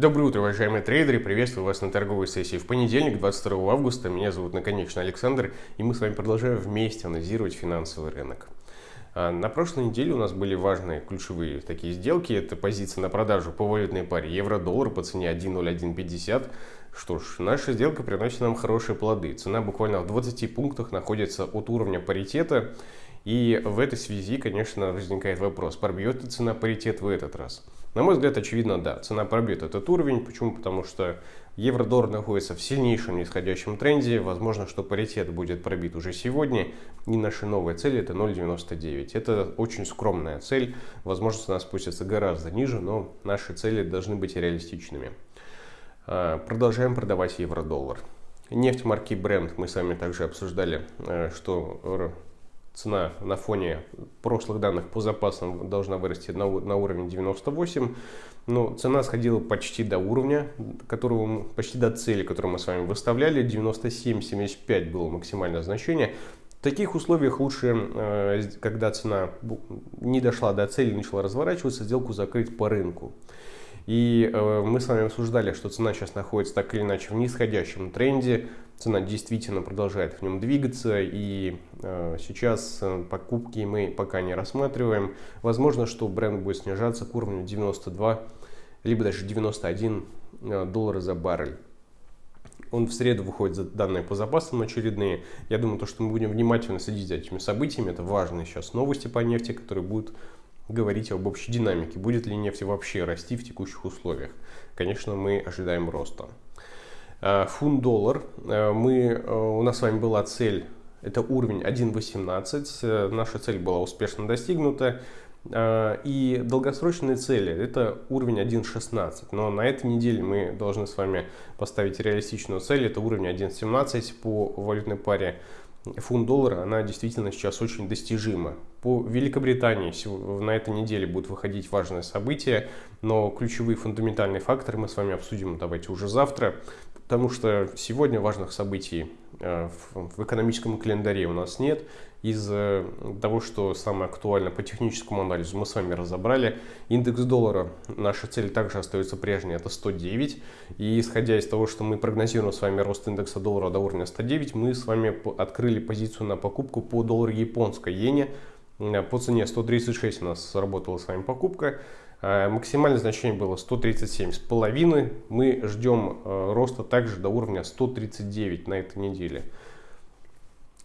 Доброе утро, уважаемые трейдеры! Приветствую вас на торговой сессии в понедельник, 22 августа. Меня зовут Наконечный Александр, и мы с вами продолжаем вместе анализировать финансовый рынок. А, на прошлой неделе у нас были важные ключевые такие сделки. Это позиция на продажу по валютной паре евро-доллар по цене 1.0150. Что ж, наша сделка приносит нам хорошие плоды. Цена буквально в 20 пунктах находится от уровня паритета. И в этой связи, конечно, возникает вопрос, пробьет ли цена паритет в этот раз? На мой взгляд, очевидно, да, цена пробьет этот уровень. Почему? Потому что евро-доллар находится в сильнейшем нисходящем тренде. Возможно, что паритет будет пробит уже сегодня. И наша новая цель это 0.99. Это очень скромная цель. Возможно, цена спустится гораздо ниже, но наши цели должны быть реалистичными. А, продолжаем продавать евро-доллар. Нефть марки Brent мы с вами также обсуждали, э, что цена на фоне прошлых данных по запасам должна вырасти на, на уровень 98. Но цена сходила почти до уровня, которого, почти до цели, которую мы с вами выставляли. 97-75 было максимальное значение. В таких условиях лучше, э, когда цена не дошла до цели, начала разворачиваться, сделку закрыть по рынку. И э, мы с вами обсуждали, что цена сейчас находится так или иначе в нисходящем тренде. Цена действительно продолжает в нем двигаться. И э, сейчас э, покупки мы пока не рассматриваем. Возможно, что бренд будет снижаться к уровню 92, либо даже 91 э, доллара за баррель. Он в среду выходит за данные по запасам очередные. Я думаю, то, что мы будем внимательно следить за этими событиями. Это важные сейчас новости по нефти, которые будут говорить об общей динамике. Будет ли нефть вообще расти в текущих условиях? Конечно, мы ожидаем роста. Э, фунт-доллар. Э, мы, э, у нас с вами была цель, это уровень 1.18. Наша цель была успешно достигнута. И долгосрочные цели это уровень 1.16. Но на этой неделе мы должны с вами поставить реалистичную цель. Это уровень 1.17 по валютной паре фунт-доллара, она действительно сейчас очень достижима. По Великобритании на этой неделе будут выходить важные события, но ключевые фундаментальные факторы мы с вами обсудим давайте уже завтра, потому что сегодня важных событий э, в экономическом календаре у нас нет из того, что самое актуально по техническому анализу мы с вами разобрали. Индекс доллара, наша цель также остается прежней, это 109. И исходя из того, что мы прогнозируем с вами рост индекса доллара до уровня 109, мы с вами открыли позицию на покупку по доллару японской иене. По цене 136 у нас сработала с вами покупка. А, максимальное значение было 137 с половиной. Мы ждем э, роста также до уровня 139 на этой неделе.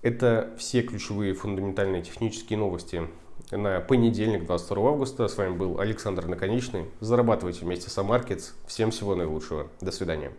Это все ключевые фундаментальные технические новости на понедельник, 22 августа. С вами был Александр Наконечный. Зарабатывайте вместе с AMarkets. Всем всего наилучшего. До свидания.